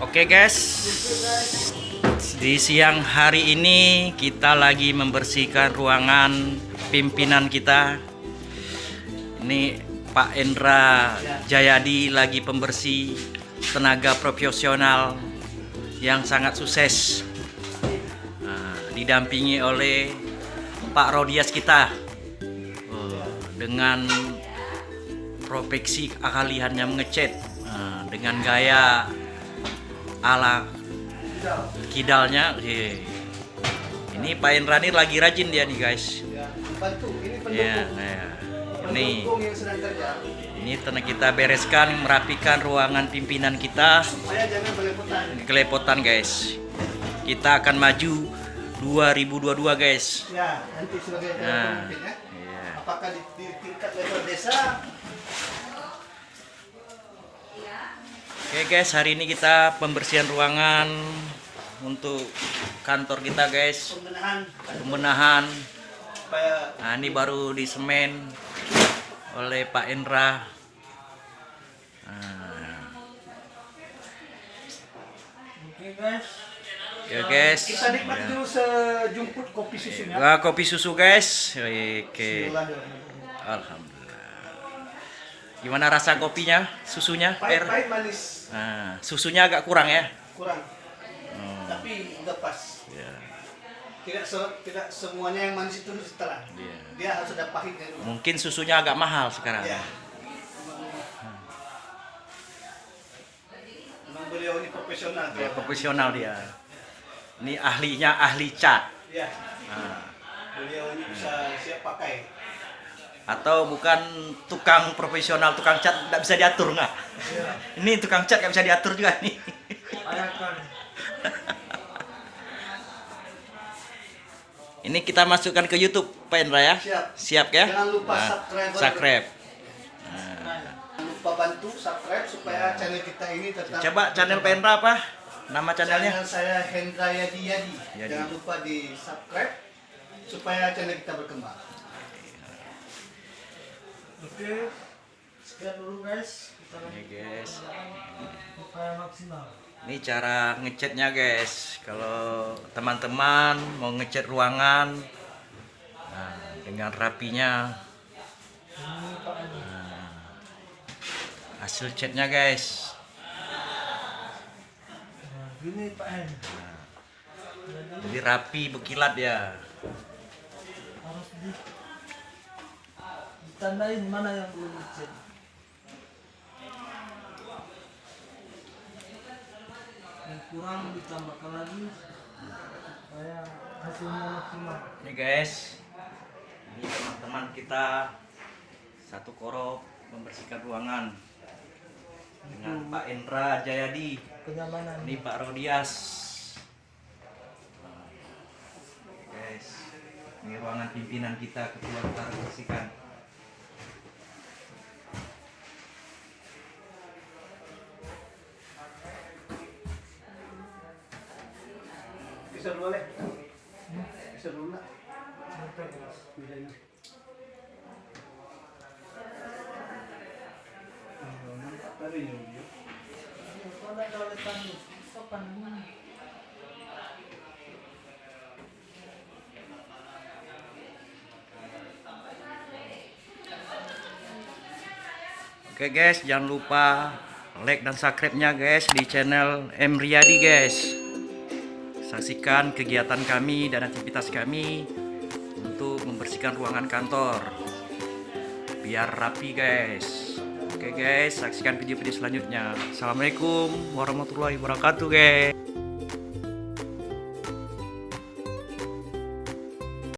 Oke guys, di siang hari ini kita lagi membersihkan ruangan pimpinan kita. Ini Pak Endra Jayadi lagi pembersih tenaga profesional yang sangat sukses. Nah, didampingi oleh Pak Rodias kita Oh, dengan profesi keahliannya mengecat Nah, dengan gaya ala kidalnya eh. ini Pak Indrani lagi rajin dia nih guys Ya, bantu. Ini pendukung. ya, ya. ini ini telah kita bereskan merapikan ruangan pimpinan kita Supaya jangan belepotan. kelepotan guys kita akan maju 2022 guys Ya, nanti sebagai Nah, pemimpin ya. iya. Apakah di, di tingkat level desa Oke guys, hari ini kita pembersihan ruangan untuk kantor kita guys. pembenahan Pembenahan. Nah, ini baru disemen oleh Pak Indra. Nah, Oke guys. ya guys. Kita nikmati Ya. dulu sejumput kopi susunya. Wah, kopi susu guys. Oke. Bismillahirrahmanirrahim. Alhamdulillah. Gimana rasa kopinya? Susunya? Pahit, pahit manis Nah, susunya agak kurang ya. kurang. Hmm, Tapi udah pas. ya, Tidak se- tidak semuanya yang manis itu setelah. iya. Dia harus ada pahitnya dulu. Mungkin susunya agak mahal sekarang. Ya. Memang beliau ini profesional. Ya, profesional dia. Ini ahlinya ahli cat. Ya. Nah, Beliau ini bisa siap pakai. Atau bukan tukang profesional tukang cat tidak bisa diatur nggak? Ini tukang cat nggak bisa diatur juga nih. Ayakan. Ini kita masukkan ke YouTube Pak Indra ya. Siap. Siap ya? Jangan lupa Nah, subscribe. subscribe. Jangan lupa bantu subscribe supaya channel kita ini tetap Coba channel Pak Indra apa? Nama channelnya? Channel saya Hendra Yadi Yadi. Yadi. Jangan lupa di subscribe supaya channel kita berkembang. Oke, sekian dulu guys. Kita Ini guys. supaya maksimal. Ini cara ngecatnya guys. Kalau teman-teman mau ngecat ruangan nah, dengan rapinya Edi. hasil catnya guys. Nah, Gini Pak Hen. Jadi rapi berkilat ya. Harus di ditandain mana yang belum dicet. Yang kurang ditambahkan lagi supaya hasilnya maksimal. Ini guys. Ini teman-teman kita satu korok membersihkan ruangan dengan Pak Indra Jayadi. Kenyamanan. Ini Pak Rodias. Nah, Guys, ini ruangan pimpinan kita ketua kita bersihkan. Bisa dulu. Oke guys, jangan lupa like dan subscribe-nya guys di channel M Riyadi guys. Saksikan kegiatan kami dan aktivitas kami untuk membersihkan ruangan kantor. Biar rapi guys. Oke guys, saksikan video-video selanjutnya. Assalamualaikum warahmatullahi wabarakatuh guys.